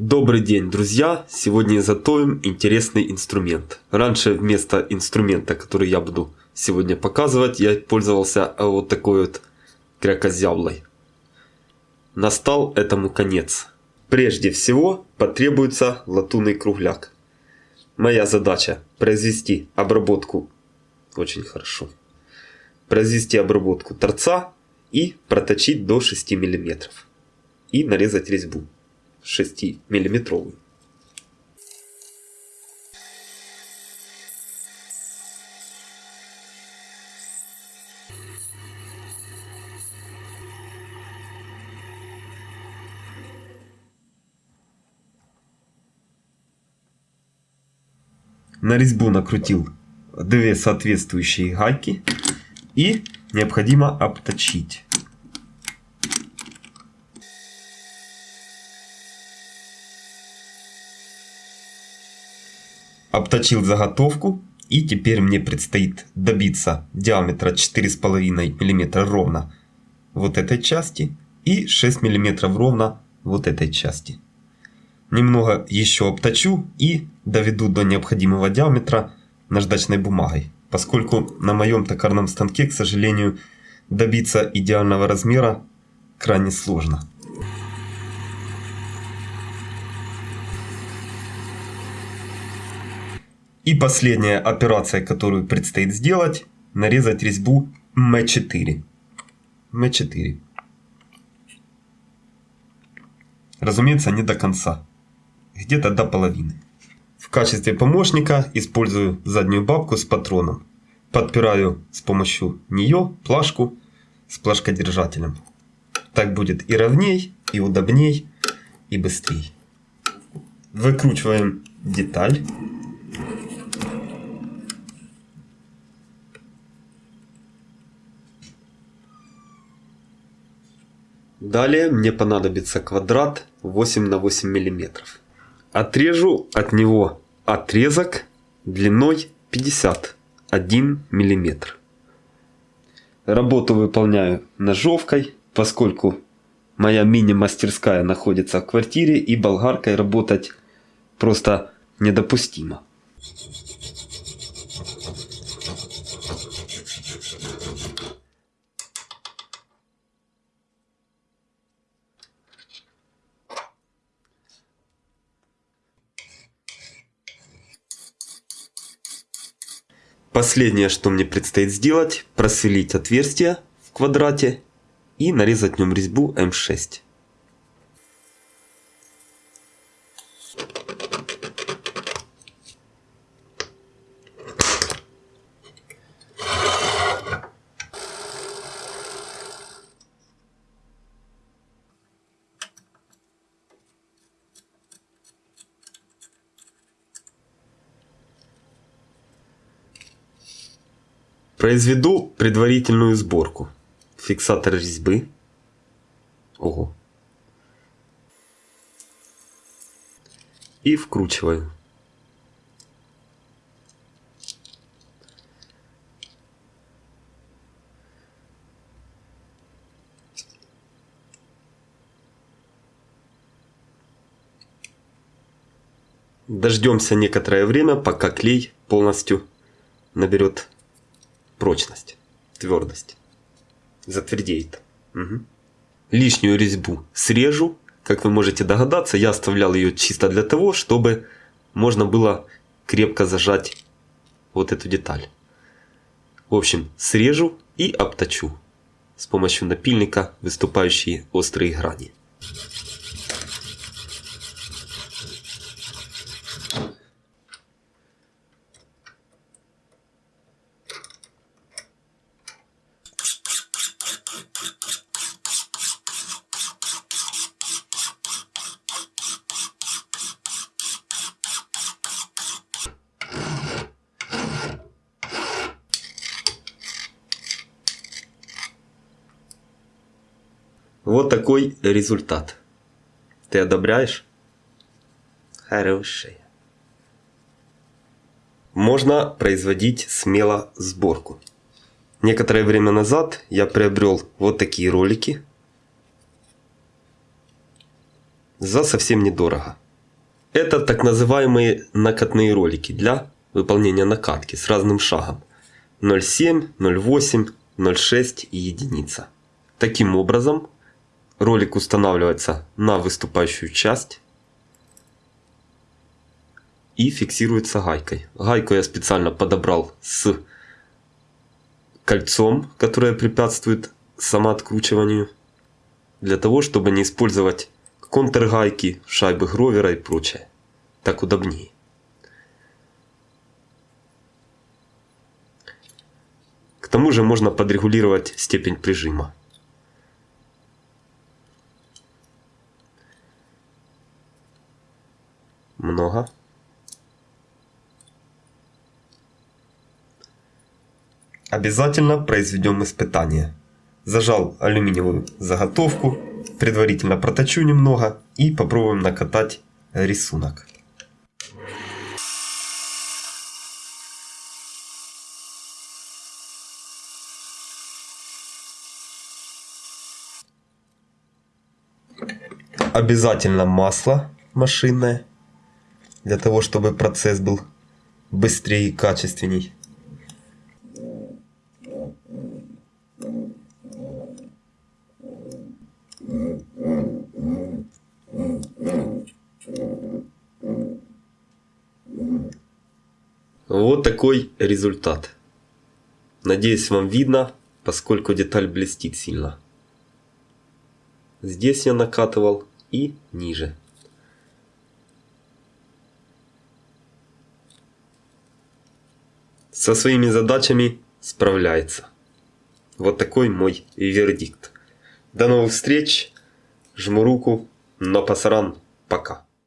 Добрый день, друзья! Сегодня изготовим интересный инструмент. Раньше вместо инструмента, который я буду сегодня показывать, я пользовался вот такой вот крякозяблой. Настал этому конец. Прежде всего потребуется латунный кругляк. Моя задача произвести обработку очень хорошо. Произвести обработку торца и проточить до 6 мм. И нарезать резьбу 6 миллиметровую. На резьбу накрутил две соответствующие гайки и необходимо обточить. Обточил заготовку и теперь мне предстоит добиться диаметра 4,5 мм ровно вот этой части и 6 мм ровно вот этой части. Немного еще обточу и доведу до необходимого диаметра наждачной бумагой, поскольку на моем токарном станке, к сожалению, добиться идеального размера крайне сложно. И последняя операция, которую предстоит сделать, нарезать резьбу М4. М4. Разумеется, не до конца. Где-то до половины. В качестве помощника использую заднюю бабку с патроном. Подпираю с помощью нее плашку с плашкодержателем. Так будет и ровней, и удобней, и быстрей. Выкручиваем деталь. Далее мне понадобится квадрат 8 на 8 миллиметров. Отрежу от него отрезок длиной 51 миллиметр. Работу выполняю ножовкой, поскольку моя мини-мастерская находится в квартире и болгаркой работать просто недопустимо. Последнее, что мне предстоит сделать, просверлить отверстие в квадрате и нарезать в нем резьбу М6. Произведу предварительную сборку. Фиксатор резьбы. Ого. И вкручиваю. Дождемся некоторое время, пока клей полностью наберет прочность, твердость. Затвердеет. Угу. Лишнюю резьбу срежу. Как вы можете догадаться, я оставлял ее чисто для того, чтобы можно было крепко зажать вот эту деталь. В общем, срежу и обточу с помощью напильника выступающие острые грани. Вот такой результат. Ты одобряешь? Хороший. Можно производить смело сборку. Некоторое время назад я приобрел вот такие ролики. За совсем недорого. Это так называемые накатные ролики для выполнения накатки с разным шагом. 0,7, 0,8, 0,6 и единица. Таким образом, ролик устанавливается на выступающую часть и фиксируется гайкой. Гайку я специально подобрал с кольцом, которое препятствует самооткручиванию, для того, чтобы не использовать контргайки, шайбы гровера и прочее. Так удобнее. К тому же можно подрегулировать степень прижима. Много. Обязательно произведем испытание. Зажал алюминиевую заготовку, предварительно проточу немного и попробуем накатать рисунок. Обязательно масло машинное, для того чтобы процесс был быстрее и качественней. Вот такой результат. Надеюсь вам видно, поскольку деталь блестит сильно. Здесь я накатывал и ниже. Со своими задачами справляется. Вот такой мой вердикт. До новых встреч. Жму руку. Но пасаран. Пока.